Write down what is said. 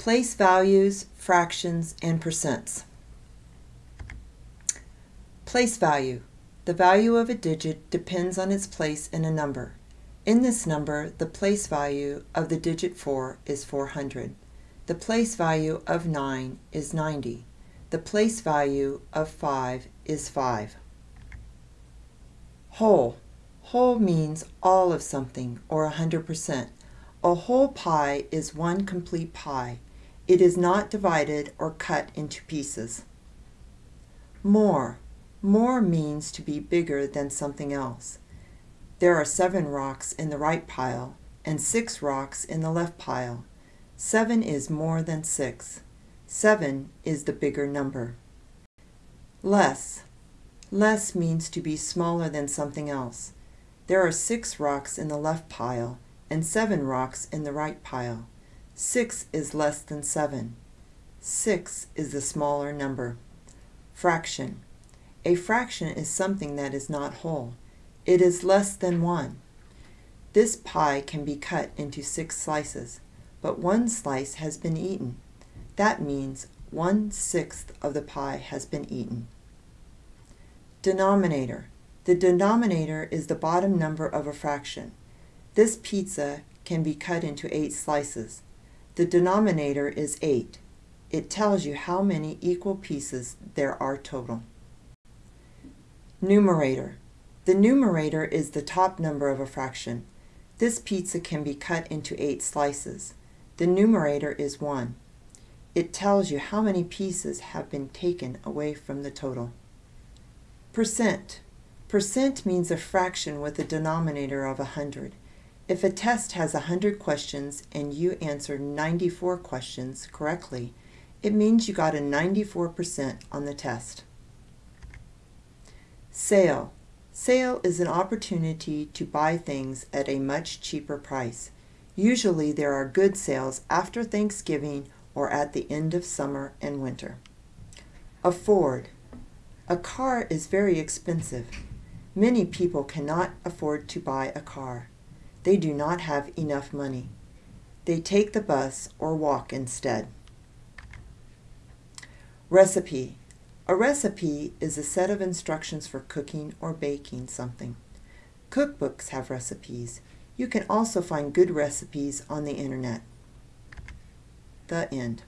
Place values, fractions, and percents. Place value. The value of a digit depends on its place in a number. In this number, the place value of the digit 4 is 400. The place value of 9 is 90. The place value of 5 is 5. Whole. Whole means all of something, or 100%. A whole pie is one complete pie. It is not divided or cut into pieces. More. More means to be bigger than something else. There are seven rocks in the right pile and six rocks in the left pile. Seven is more than six. Seven is the bigger number. Less. Less means to be smaller than something else. There are six rocks in the left pile and seven rocks in the right pile. Six is less than seven. Six is the smaller number. Fraction. A fraction is something that is not whole. It is less than 1. This pie can be cut into six slices, but one slice has been eaten. That means one-sixth of the pie has been eaten. Denominator. The denominator is the bottom number of a fraction. This pizza can be cut into eight slices. The denominator is 8. It tells you how many equal pieces there are total. Numerator. The numerator is the top number of a fraction. This pizza can be cut into eight slices. The numerator is 1. It tells you how many pieces have been taken away from the total. Percent. Percent means a fraction with a denominator of 100. If a test has 100 questions and you answer 94 questions correctly, it means you got a 94% on the test. Sale. Sale is an opportunity to buy things at a much cheaper price. Usually there are good sales after Thanksgiving or at the end of summer and winter. Afford. A car is very expensive. Many people cannot afford to buy a car. They do not have enough money. They take the bus or walk instead. Recipe. A recipe is a set of instructions for cooking or baking something. Cookbooks have recipes. You can also find good recipes on the internet. The end.